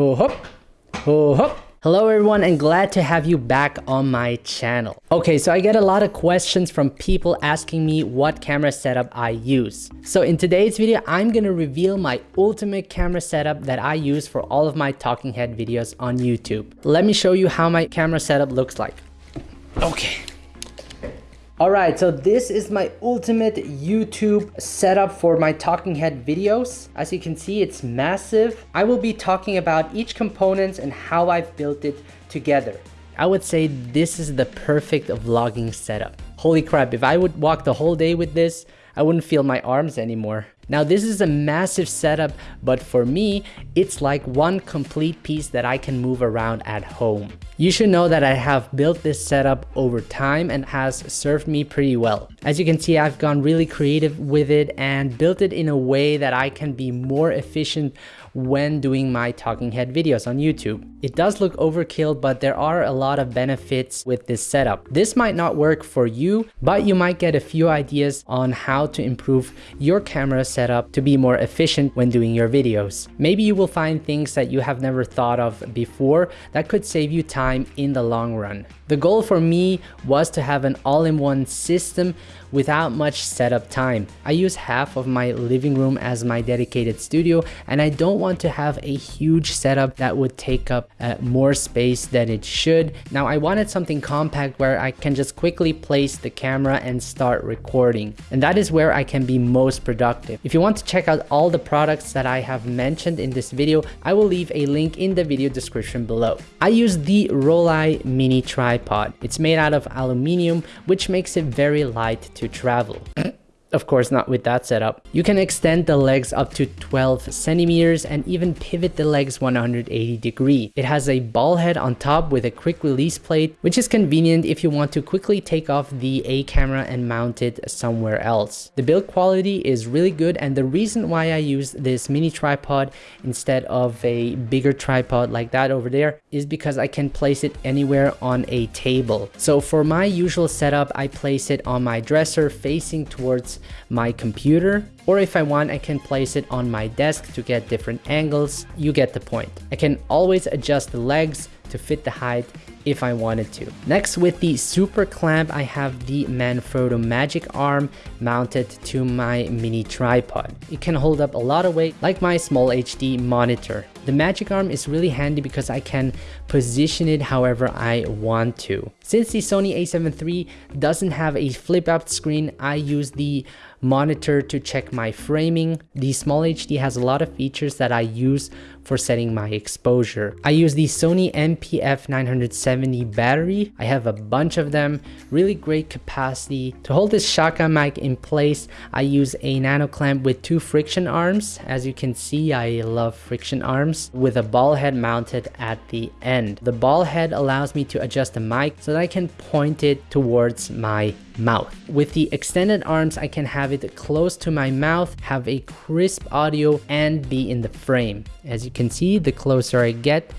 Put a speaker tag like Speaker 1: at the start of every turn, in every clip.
Speaker 1: Ho hop, ho hop. Hello everyone and glad to have you back on my channel. Okay, so I get a lot of questions from people asking me what camera setup I use. So in today's video, I'm gonna reveal my ultimate camera setup that I use for all of my talking head videos on YouTube. Let me show you how my camera setup looks like. Okay. Alright, so this is my ultimate YouTube setup for my talking head videos. As you can see, it's massive. I will be talking about each component and how I've built it together. I would say this is the perfect vlogging setup. Holy crap, if I would walk the whole day with this, I wouldn't feel my arms anymore. Now this is a massive setup, but for me, it's like one complete piece that I can move around at home. You should know that I have built this setup over time and has served me pretty well. As you can see, I've gone really creative with it and built it in a way that I can be more efficient when doing my talking head videos on YouTube. It does look overkill, but there are a lot of benefits with this setup. This might not work for you, but you might get a few ideas on how to improve your camera setup to be more efficient when doing your videos. Maybe you will find things that you have never thought of before that could save you time in the long run. The goal for me was to have an all-in-one system without much setup time. I use half of my living room as my dedicated studio and I don't want to have a huge setup that would take up uh, more space than it should. Now I wanted something compact where I can just quickly place the camera and start recording. And that is where I can be most productive. If you want to check out all the products that I have mentioned in this video, I will leave a link in the video description below. I use the Rollei mini tripod. It's made out of aluminium, which makes it very light to travel. Of course, not with that setup. You can extend the legs up to 12 centimeters and even pivot the legs 180 degree. It has a ball head on top with a quick release plate, which is convenient if you want to quickly take off the A camera and mount it somewhere else. The build quality is really good and the reason why I use this mini tripod instead of a bigger tripod like that over there is because I can place it anywhere on a table. So for my usual setup, I place it on my dresser facing towards my computer or if I want I can place it on my desk to get different angles you get the point I can always adjust the legs to fit the height if I wanted to. Next with the super clamp I have the Manfrotto magic arm mounted to my mini tripod. It can hold up a lot of weight like my small HD monitor. The magic arm is really handy because I can position it however I want to. Since the Sony a7 III doesn't have a flip out screen, I use the monitor to check my framing. The Small HD has a lot of features that I use for setting my exposure. I use the Sony NP-F 970 battery. I have a bunch of them, really great capacity. To hold this shotgun mic in place, I use a nano clamp with two friction arms. As you can see, I love friction arms with a ball head mounted at the end. The ball head allows me to adjust the mic so that I can point it towards my mouth. With the extended arms, I can have it close to my mouth, have a crisp audio, and be in the frame. As you can see, the closer I get,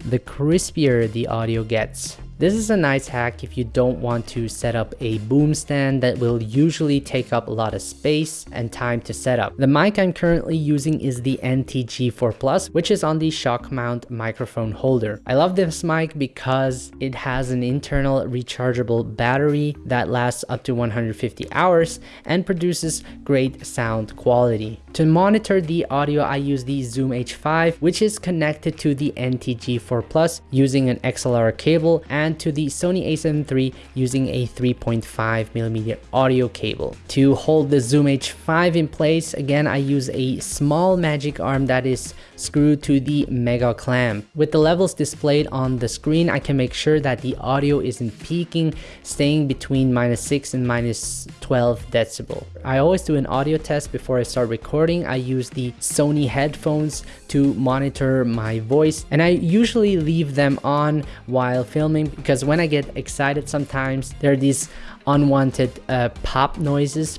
Speaker 1: the crispier the audio gets. This is a nice hack if you don't want to set up a boom stand that will usually take up a lot of space and time to set up. The mic I'm currently using is the NT-G4 Plus, which is on the shock mount microphone holder. I love this mic because it has an internal rechargeable battery that lasts up to 150 hours and produces great sound quality. To monitor the audio, I use the Zoom H5, which is connected to the NT-G4 Plus using an XLR cable and to the Sony a7 III using a 3.5mm audio cable. To hold the Zoom H5 in place, again I use a small magic arm that is screwed to the mega clamp. With the levels displayed on the screen, I can make sure that the audio isn't peaking, staying between minus 6 and minus 12 decibel. I always do an audio test before I start recording. I use the Sony headphones to monitor my voice and I usually leave them on while filming because when I get excited sometimes there are these unwanted uh, pop noises.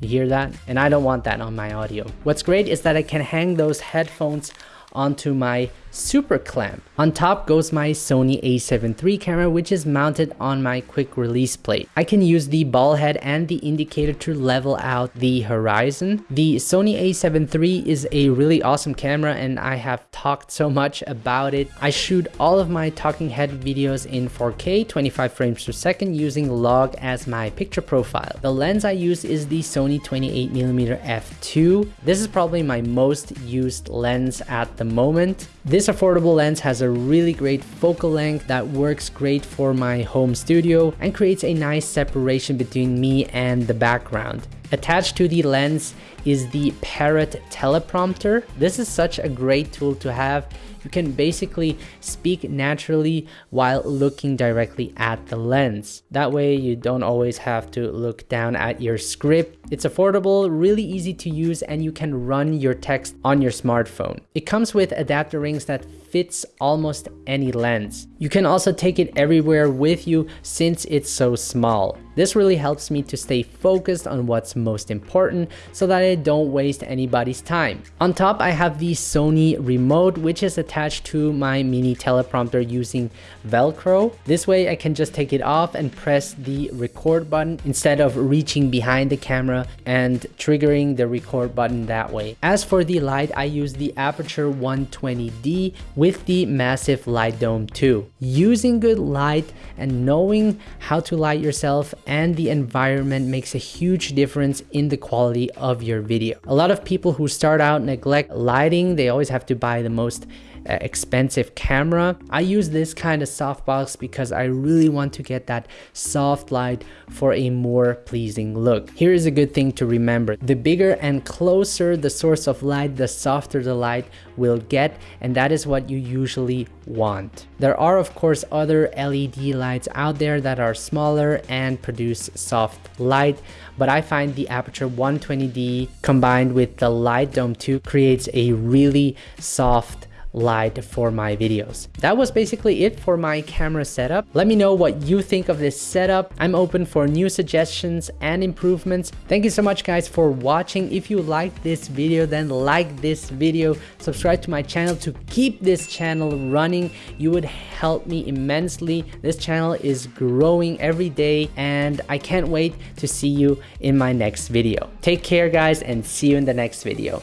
Speaker 1: You hear that? And I don't want that on my audio. What's great is that I can hang those headphones onto my super clamp. On top goes my Sony a7 III camera which is mounted on my quick release plate. I can use the ball head and the indicator to level out the horizon. The Sony a7 III is a really awesome camera and I have talked so much about it. I shoot all of my talking head videos in 4K 25 frames per second using log as my picture profile. The lens I use is the Sony 28mm f2. This is probably my most used lens at the moment. This affordable lens has a really great focal length that works great for my home studio and creates a nice separation between me and the background. Attached to the lens is the Parrot teleprompter. This is such a great tool to have. You can basically speak naturally while looking directly at the lens. That way you don't always have to look down at your script. It's affordable, really easy to use, and you can run your text on your smartphone. It comes with adapter rings that fits almost any lens. You can also take it everywhere with you since it's so small. This really helps me to stay focused on what's most important so that I don't waste anybody's time. On top, I have the Sony remote, which is attached to my mini teleprompter using Velcro. This way I can just take it off and press the record button instead of reaching behind the camera and triggering the record button that way. As for the light, I use the Aputure 120D with the massive Light Dome 2. Using good light and knowing how to light yourself and the environment makes a huge difference in the quality of your video. A lot of people who start out neglect lighting, they always have to buy the most Uh, expensive camera. I use this kind of softbox because I really want to get that soft light for a more pleasing look. Here is a good thing to remember. The bigger and closer the source of light, the softer the light will get and that is what you usually want. There are of course other LED lights out there that are smaller and produce soft light but I find the Aputure 120D combined with the Light Dome 2 creates a really soft light for my videos. That was basically it for my camera setup. Let me know what you think of this setup. I'm open for new suggestions and improvements. Thank you so much guys for watching. If you liked this video, then like this video, subscribe to my channel to keep this channel running. You would help me immensely. This channel is growing every day and I can't wait to see you in my next video. Take care guys and see you in the next video.